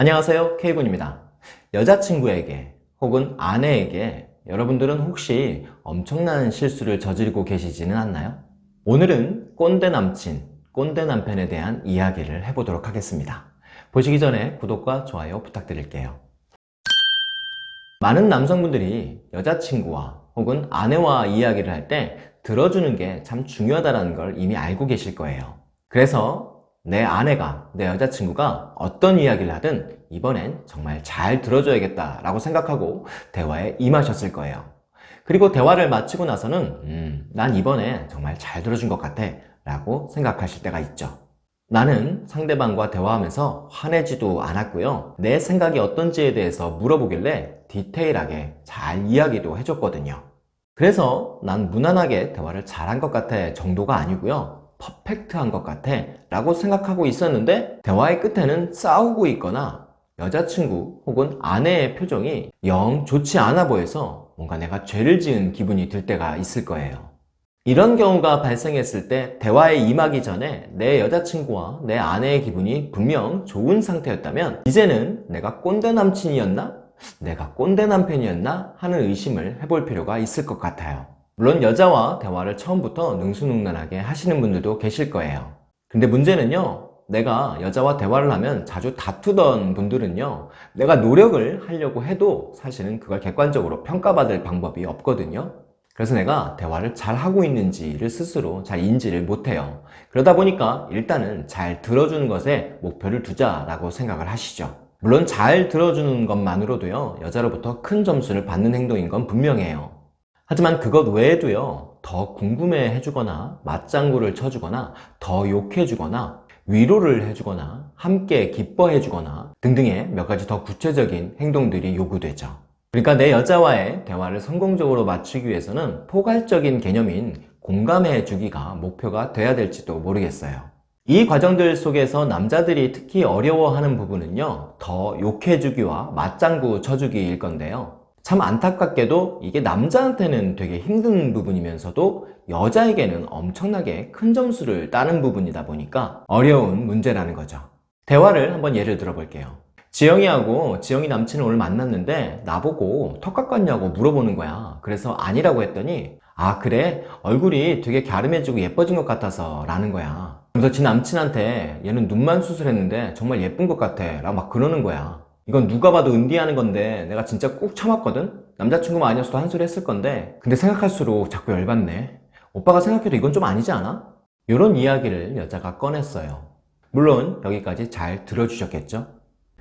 안녕하세요 K군입니다. 여자친구에게 혹은 아내에게 여러분들은 혹시 엄청난 실수를 저지르고 계시지는 않나요? 오늘은 꼰대 남친, 꼰대 남편에 대한 이야기를 해보도록 하겠습니다. 보시기 전에 구독과 좋아요 부탁드릴게요. 많은 남성분들이 여자친구와 혹은 아내와 이야기를 할 때 들어주는 게 참 중요하다는 걸 이미 알고 계실 거예요. 그래서 내 아내가, 내 여자친구가 어떤 이야기를 하든 이번엔 정말 잘 들어줘야겠다 라고 생각하고 대화에 임하셨을 거예요. 그리고 대화를 마치고 나서는 음, 난 이번에 정말 잘 들어준 것 같아 라고 생각하실 때가 있죠. 나는 상대방과 대화하면서 화내지도 않았고요. 내 생각이 어떤지에 대해서 물어보길래 디테일하게 잘 이야기도 해줬거든요. 그래서 난 무난하게 대화를 잘한 것 같아 정도가 아니고요. 퍼펙트한 것 같아 라고 생각하고 있었는데 대화의 끝에는 싸우고 있거나 여자친구 혹은 아내의 표정이 영 좋지 않아 보여서 뭔가 내가 죄를 지은 기분이 들 때가 있을 거예요 이런 경우가 발생했을 때 대화에 임하기 전에 내 여자친구와 내 아내의 기분이 분명 좋은 상태였다면 이제는 내가 꼰대 남친이었나? 내가 꼰대 남편이었나? 하는 의심을 해볼 필요가 있을 것 같아요 물론 여자와 대화를 처음부터 능수능란하게 하시는 분들도 계실 거예요. 근데 문제는요 내가 여자와 대화를 하면 자주 다투던 분들은요 내가 노력을 하려고 해도 사실은 그걸 객관적으로 평가받을 방법이 없거든요. 그래서 내가 대화를 잘 하고 있는지를 스스로 잘 인지를 못해요. 그러다 보니까 일단은 잘 들어주는 것에 목표를 두자라고 생각을 하시죠. 물론 잘 들어주는 것만으로도요 여자로부터 큰 점수를 받는 행동인 건 분명해요 하지만 그것 외에도요 더 궁금해 해주거나 맞장구를 쳐주거나 더 욕해주거나 위로를 해주거나 함께 기뻐해 주거나 등등의 몇 가지 더 구체적인 행동들이 요구되죠. 그러니까 내 여자와의 대화를 성공적으로 맞추기 위해서는 포괄적인 개념인 공감해 주기가 목표가 돼야 될지도 모르겠어요. 이 과정들 속에서 남자들이 특히 어려워하는 부분은요 더 욕해 주기와 맞장구 쳐주기일 건데요 참 안타깝게도 이게 남자한테는 되게 힘든 부분이면서도 여자에게는 엄청나게 큰 점수를 따는 부분이다 보니까 어려운 문제라는 거죠. 대화를 한번 예를 들어 볼게요. 지영이하고 지영이 남친을 오늘 만났는데 나보고 턱 깎았냐고 물어보는 거야. 그래서 아니라고 했더니 아 그래? 얼굴이 되게 갸름해지고 예뻐진 것 같아서 라는 거야. 그래서 지 남친한테 얘는 눈만 수술했는데 정말 예쁜 것 같아. 라고 막 그러는 거야 이건 누가 봐도 은디하는 건데 내가 진짜 꾹 참았거든? 남자친구만 아니었어도 한 소리 했을 건데 근데 생각할수록 자꾸 열받네 오빠가 생각해도 이건 좀 아니지 않아? 이런 이야기를 여자가 꺼냈어요 물론 여기까지 잘 들어주셨겠죠?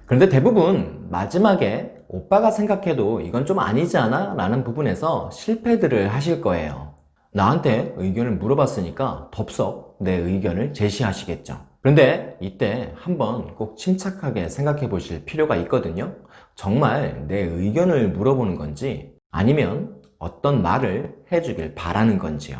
그런데 대부분 마지막에 오빠가 생각해도 이건 좀 아니지 않아? 라는 부분에서 실패들을 하실 거예요 나한테 의견을 물어봤으니까 덥석 내 의견을 제시하시겠죠 그런데 이때 한번 꼭 침착하게 생각해 보실 필요가 있거든요 정말 내 의견을 물어보는 건지 아니면 어떤 말을 해주길 바라는 건지요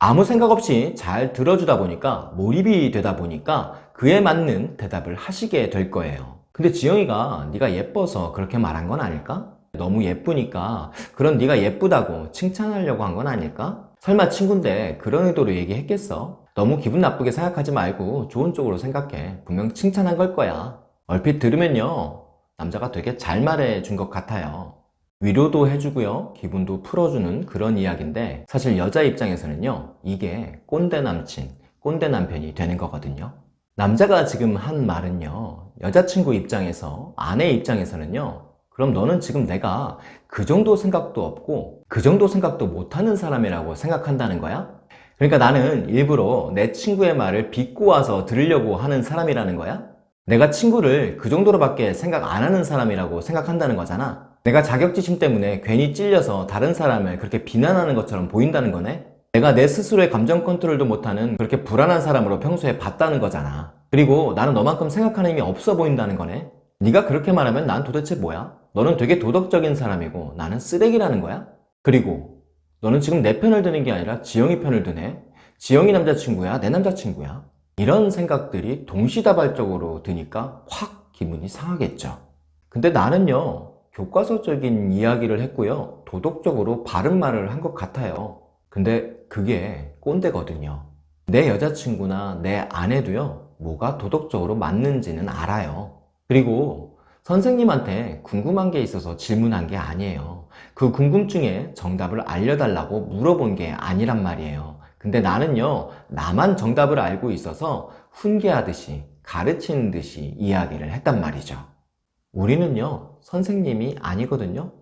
아무 생각 없이 잘 들어주다 보니까 몰입이 되다 보니까 그에 맞는 대답을 하시게 될 거예요 근데 지영이가 네가 예뻐서 그렇게 말한 건 아닐까? 너무 예쁘니까 그런 네가 예쁘다고 칭찬하려고 한 건 아닐까? 설마 친구인데 그런 의도로 얘기했겠어? 너무 기분 나쁘게 생각하지 말고 좋은 쪽으로 생각해. 분명 칭찬한 걸 거야. 얼핏 들으면요. 남자가 되게 잘 말해 준 것 같아요. 위로도 해주고요. 기분도 풀어주는 그런 이야기인데 사실 여자 입장에서는요. 이게 꼰대 남친 꼰대 남편이 되는 거거든요. 남자가 지금 한 말은요. 여자친구 입장에서 아내 입장에서는요. 그럼 너는 지금 내가 그 정도 생각도 없고 그 정도 생각도 못하는 사람이라고 생각한다는 거야? 그러니까 나는 일부러 내 친구의 말을 비꼬아서 들으려고 하는 사람이라는 거야? 내가 친구를 그 정도로밖에 생각 안 하는 사람이라고 생각한다는 거잖아 내가 자격지심 때문에 괜히 찔려서 다른 사람을 그렇게 비난하는 것처럼 보인다는 거네 내가 내 스스로의 감정 컨트롤도 못하는 그렇게 불안한 사람으로 평소에 봤다는 거잖아 그리고 나는 너만큼 생각하는 힘이 없어 보인다는 거네 네가 그렇게 말하면 난 도대체 뭐야? 너는 되게 도덕적인 사람이고 나는 쓰레기라는 거야? 그리고 너는 지금 내 편을 드는 게 아니라 지영이 편을 드네. 지영이 남자친구야 내 남자친구야. 이런 생각들이 동시다발적으로 드니까 확 기분이 상하겠죠. 근데 나는요 교과서적인 이야기를 했고요 도덕적으로 바른 말을 한 것 같아요. 근데 그게 꼰대거든요. 내 여자친구나 내 아내도요 뭐가 도덕적으로 맞는지는 알아요. 그리고 선생님한테 궁금한 게 있어서 질문한 게 아니에요. 그 궁금증에 정답을 알려달라고 물어본 게 아니란 말이에요. 근데 나는요, 나만 정답을 알고 있어서 훈계하듯이 가르치는 듯이 이야기를 했단 말이죠. 우리는요, 선생님이 아니거든요.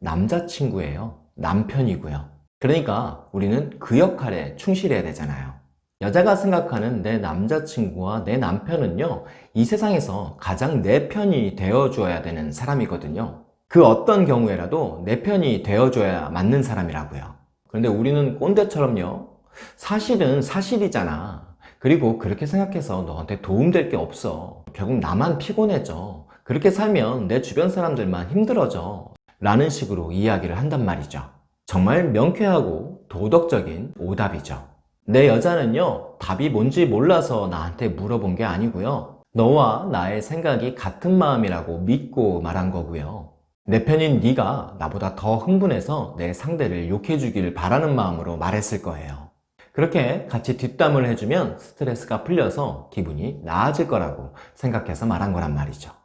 남자친구예요. 남편이고요. 그러니까 우리는 그 역할에 충실해야 되잖아요. 여자가 생각하는 내 남자친구와 내 남편은요, 이 세상에서 가장 내 편이 되어줘야 되는 사람이거든요. 그 어떤 경우에라도 내 편이 되어줘야 맞는 사람이라고요. 그런데 우리는 꼰대처럼요, 사실은 사실이잖아. 그리고 그렇게 생각해서 너한테 도움될 게 없어. 결국 나만 피곤해져. 그렇게 살면 내 주변 사람들만 힘들어져. 라는 식으로 이야기를 한단 말이죠. 정말 명쾌하고 도덕적인 오답이죠. 내 여자는요, 답이 뭔지 몰라서 나한테 물어본 게 아니고요. 너와 나의 생각이 같은 마음이라고 믿고 말한 거고요. 내 편인 네가 나보다 더 흥분해서 내 상대를 욕해주길 바라는 마음으로 말했을 거예요. 그렇게 같이 뒷담을 해주면 스트레스가 풀려서 기분이 나아질 거라고 생각해서 말한 거란 말이죠.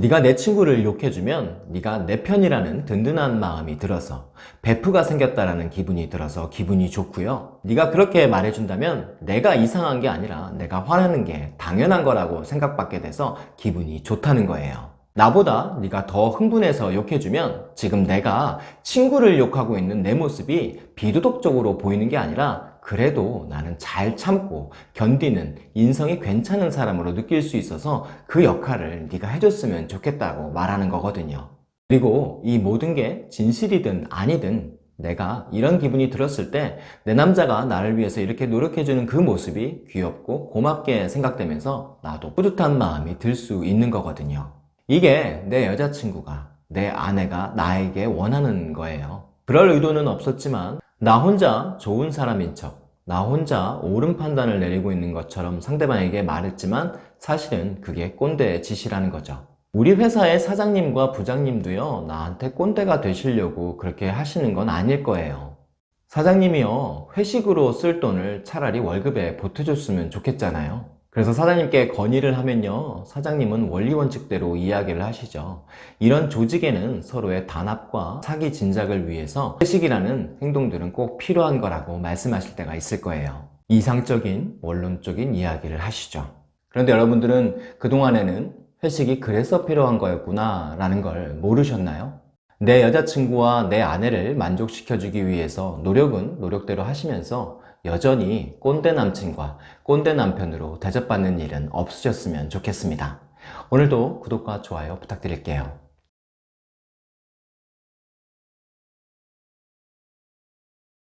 네가 내 친구를 욕해주면 네가 내 편이라는 든든한 마음이 들어서 베프가 생겼다라는 기분이 들어서 기분이 좋고요. 네가 그렇게 말해준다면 내가 이상한 게 아니라 내가 화나는 게 당연한 거라고 생각받게 돼서 기분이 좋다는 거예요. 나보다 네가 더 흥분해서 욕해주면 지금 내가 친구를 욕하고 있는 내 모습이 비도덕적으로 보이는 게 아니라 그래도 나는 잘 참고 견디는 인성이 괜찮은 사람으로 느낄 수 있어서 그 역할을 네가 해줬으면 좋겠다고 말하는 거거든요. 그리고 이 모든 게 진실이든 아니든 내가 이런 기분이 들었을 때 내 남자가 나를 위해서 이렇게 노력해주는 그 모습이 귀엽고 고맙게 생각되면서 나도 뿌듯한 마음이 들 수 있는 거거든요. 이게 내 여자친구가, 내 아내가 나에게 원하는 거예요. 그럴 의도는 없었지만 나 혼자 좋은 사람인 척, 나 혼자 옳은 판단을 내리고 있는 것처럼 상대방에게 말했지만 사실은 그게 꼰대의 짓이라는 거죠. 우리 회사의 사장님과 부장님도요, 나한테 꼰대가 되시려고 그렇게 하시는 건 아닐 거예요. 사장님이요, 회식으로 쓸 돈을 차라리 월급에 보태줬으면 좋겠잖아요. 그래서 사장님께 건의를 하면요, 사장님은 원리 원칙대로 이야기를 하시죠. 이런 조직에는 서로의 단합과 사기 진작을 위해서 회식이라는 행동들은 꼭 필요한 거라고 말씀하실 때가 있을 거예요. 이상적인 원론적인 이야기를 하시죠. 그런데 여러분들은 그동안에는 회식이 그래서 필요한 거였구나 라는 걸 모르셨나요? 내 여자친구와 내 아내를 만족시켜주기 위해서 노력은 노력대로 하시면서 여전히 꼰대 남친과 꼰대 남편으로 대접받는 일은 없으셨으면 좋겠습니다. 오늘도 구독과 좋아요 부탁드릴게요.